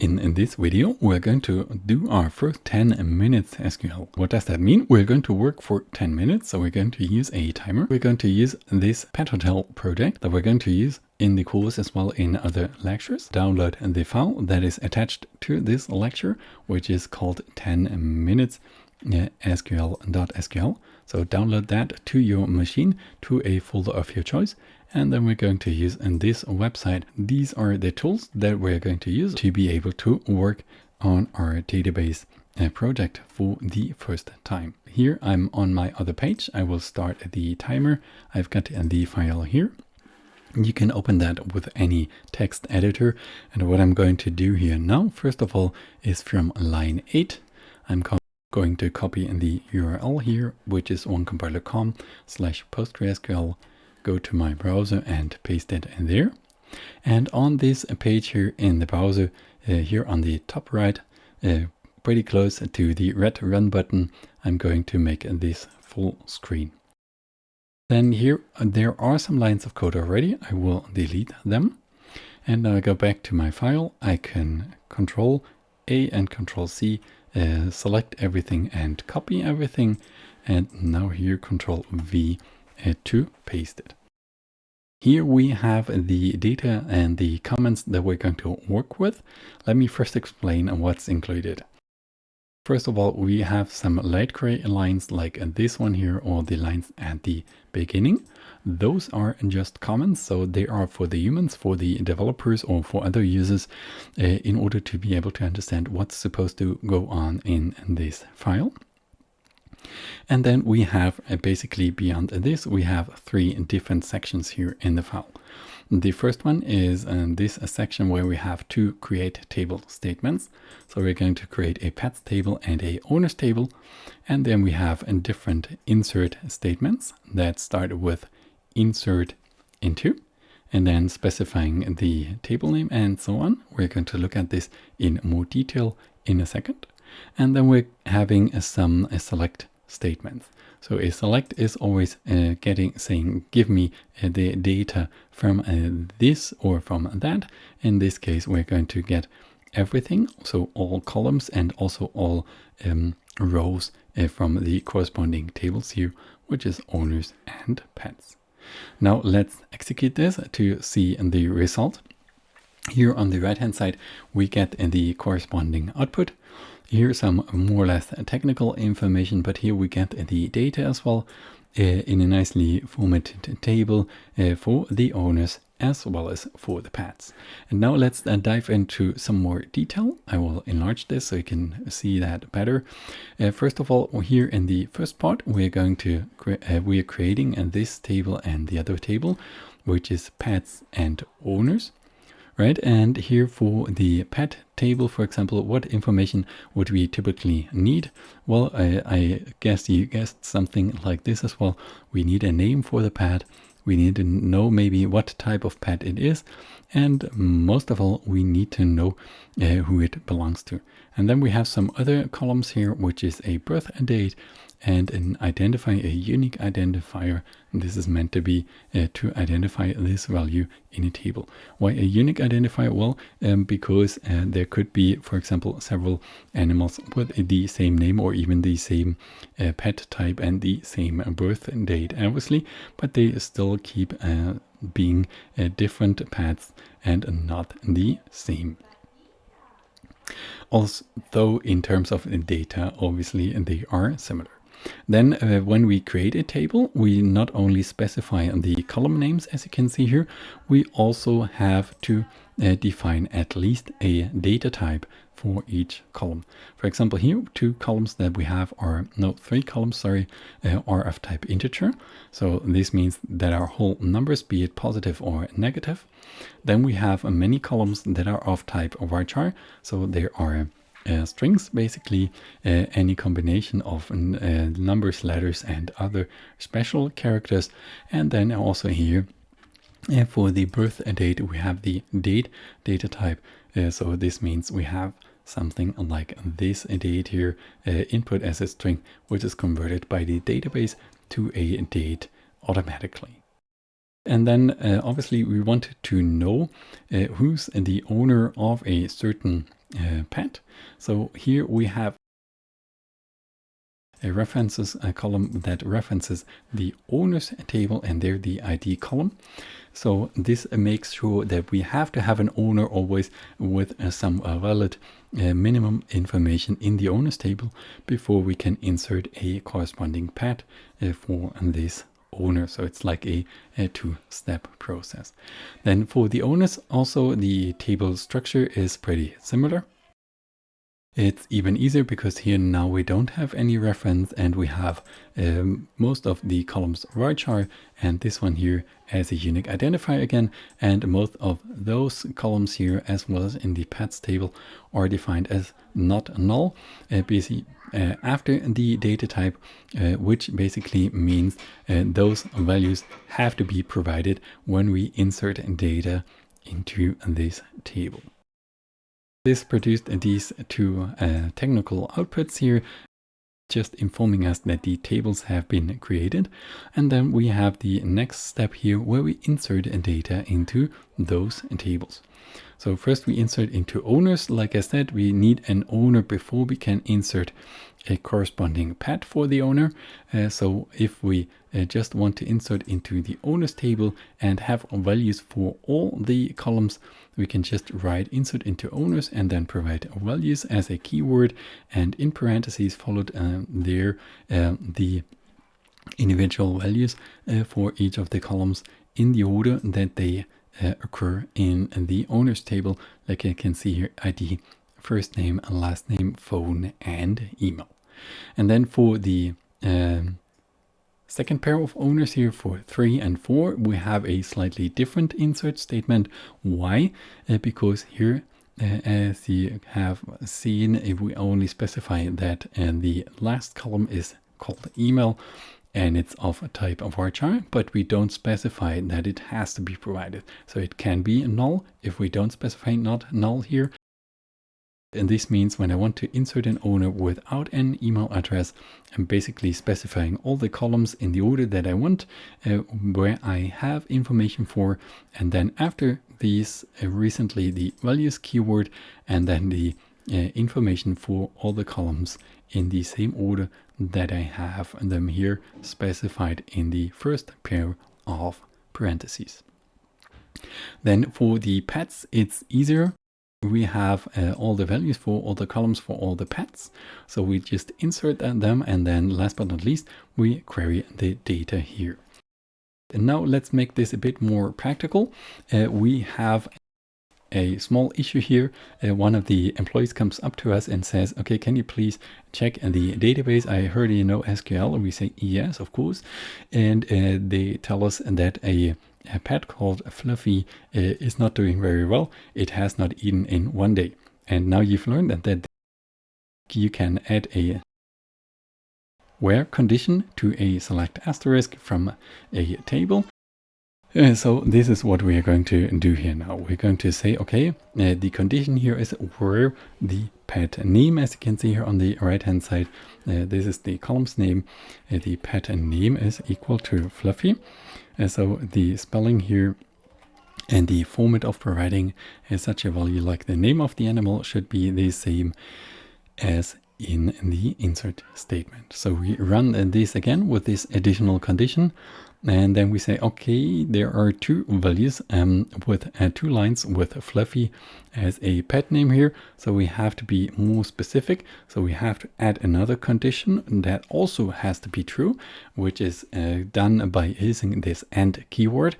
In, this video, we're going to do our first 10 minutes SQL. What does that mean? We're going to work for 10 minutes. So we're going to use a timer. We're going to use this Pet Hotel project that we're going to use in the course as well in other lectures. Download the file that is attached to this lecture, which is called 10 minutes uh, SQL.SQL. So download that to your machine to a folder of your choice and then we're going to use in this website. These are the tools that we're going to use to be able to work on our database uh, project for the first time. Here I'm on my other page. I will start the timer. I've got the file here. You can open that with any text editor. And what I'm going to do here now, first of all, is from line 8. I'm going to copy in the URL here, which is onecompiler.com slash postgresql go to my browser and paste it in there. And on this page here in the browser, uh, here on the top right, uh, pretty close to the red run button, I'm going to make this full screen. Then here, there are some lines of code already. I will delete them. And now I go back to my file. I can control A and control C, uh, select everything and copy everything. And now here control V uh, to paste it. Here we have the data and the comments that we're going to work with. Let me first explain what's included. First of all, we have some light gray lines like this one here or the lines at the beginning. Those are just comments, so they are for the humans, for the developers or for other users uh, in order to be able to understand what's supposed to go on in this file. And then we have uh, basically beyond this, we have three different sections here in the file. The first one is uh, this section where we have two create table statements. So we're going to create a pets table and a owners table. And then we have different insert statements that start with insert into and then specifying the table name and so on. We're going to look at this in more detail in a second. And then we're having some select statements. So a select is always uh, getting saying, give me uh, the data from uh, this or from that. In this case, we're going to get everything. So all columns and also all um, rows uh, from the corresponding tables here, which is owners and pets. Now let's execute this to see the result. Here on the right hand side, we get the corresponding output. Here's some more or less technical information, but here we get the data as well uh, in a nicely formatted table uh, for the owners as well as for the pets. And now let's uh, dive into some more detail. I will enlarge this so you can see that better. Uh, first of all, here in the first part, we're going to uh, we are creating this table and the other table, which is pets and owners right? And here for the pet table, for example, what information would we typically need? Well, I, I guess you guessed something like this as well. We need a name for the pet. We need to know maybe what type of pet it is. And most of all, we need to know uh, who it belongs to. And then we have some other columns here, which is a birth and date and an identify a unique identifier. This is meant to be uh, to identify this value in a table. Why a unique identifier? Well, um, because uh, there could be, for example, several animals with the same name or even the same uh, pet type and the same birth date, obviously, but they still keep uh, being uh, different pets and not the same. Although in terms of data, obviously they are similar. Then uh, when we create a table, we not only specify the column names, as you can see here, we also have to uh, define at least a data type for each column. For example, here two columns that we have are, no, three columns, sorry, uh, are of type integer. So this means that our whole numbers, be it positive or negative. Then we have many columns that are of type varchar. So there are uh, strings, basically uh, any combination of uh, numbers, letters and other special characters. And then also here uh, for the birth date, we have the date data type. Uh, so this means we have something like this date here uh, input as a string, which is converted by the database to a date automatically. And then obviously we want to know who's the owner of a certain uh. So here we have a references a column that references the owners table and there the ID column. So this makes sure that we have to have an owner always with uh, some uh, valid uh, minimum information in the owners table before we can insert a corresponding pet uh, for this owner. So it's like a, a two-step process. Then for the owners, also the table structure is pretty similar. It's even easier because here now we don't have any reference and we have um, most of the columns varchar and this one here as a unique identifier again and most of those columns here as well as in the pets table are defined as not null uh, basically uh, after the data type uh, which basically means uh, those values have to be provided when we insert data into this table. This produced these two uh, technical outputs here, just informing us that the tables have been created. And then we have the next step here where we insert data into those tables. So first we insert into owners. Like I said, we need an owner before we can insert a corresponding pet for the owner. Uh, so if we uh, just want to insert into the owners table and have values for all the columns, we can just write insert into owners and then provide values as a keyword. And in parentheses followed um, there uh, the individual values uh, for each of the columns in the order that they uh, occur in the owners table. Like I can see here ID first name last name phone and email and then for the um, Second pair of owners here for 3 and 4, we have a slightly different insert statement. Why? Uh, because here, uh, as you have seen, if we only specify that and uh, the last column is called email and it's of a type of varchar, but we don't specify that it has to be provided. So it can be null if we don't specify not null here, and this means when I want to insert an owner without an email address, I'm basically specifying all the columns in the order that I want, uh, where I have information for. And then after these, uh, recently the values keyword, and then the uh, information for all the columns in the same order that I have them here specified in the first pair of parentheses. Then for the pets, it's easier we have uh, all the values for all the columns for all the pets. So we just insert them and then last but not least, we query the data here. And now let's make this a bit more practical. Uh, we have a small issue here. Uh, one of the employees comes up to us and says, okay, can you please check the database? I heard you know SQL. And we say, yes, of course. And uh, they tell us that a a pet called Fluffy uh, is not doing very well. It has not eaten in one day. And now you've learned that, that you can add a where condition to a select asterisk from a table. Uh, so this is what we are going to do here now. We're going to say, okay, uh, the condition here is where the pet name, as you can see here on the right hand side, uh, this is the column's name. Uh, the pet name is equal to Fluffy. And so the spelling here and the format of providing such a value like the name of the animal should be the same as in the insert statement. So we run this again with this additional condition and then we say, okay, there are two values um, with uh, two lines with Fluffy as a pet name here. So we have to be more specific. So we have to add another condition that also has to be true, which is uh, done by using this AND keyword.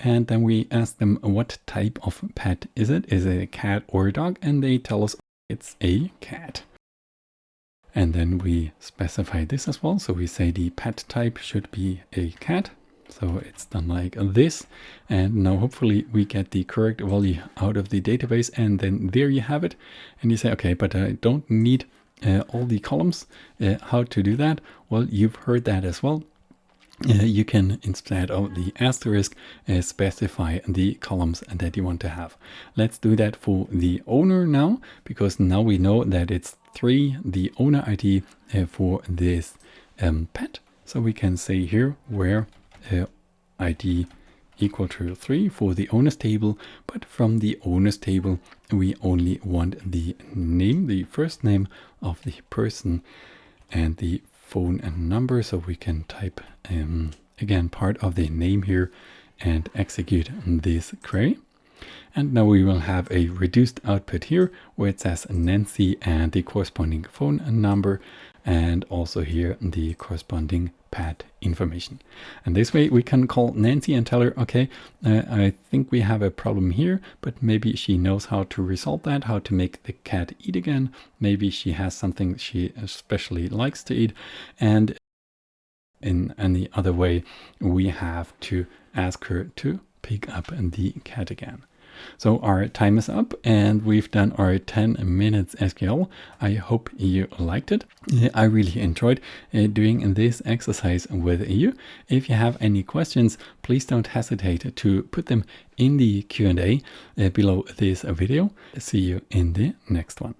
And then we ask them what type of pet is it? Is it a cat or a dog? And they tell us it's a cat. And then we specify this as well. So we say the pet type should be a cat. So it's done like this. And now hopefully we get the correct value out of the database. And then there you have it. And you say, okay, but I don't need uh, all the columns. Uh, how to do that? Well, you've heard that as well. Uh, you can instead of the asterisk uh, specify the columns that you want to have. Let's do that for the owner now, because now we know that it's three, the owner ID uh, for this um, pet. So we can say here where uh, ID equal to 3 for the owners table, but from the owners table we only want the name, the first name of the person and the phone and number. So we can type um, again part of the name here and execute this query. And now we will have a reduced output here where it says Nancy and the corresponding phone number and also here the corresponding pad information. And this way we can call Nancy and tell her, okay, uh, I think we have a problem here, but maybe she knows how to resolve that, how to make the cat eat again. Maybe she has something she especially likes to eat. And in any other way, we have to ask her to pick up the cat again. So our time is up and we've done our 10 minutes SQL. I hope you liked it. I really enjoyed uh, doing this exercise with you. If you have any questions, please don't hesitate to put them in the Q&A uh, below this video. See you in the next one.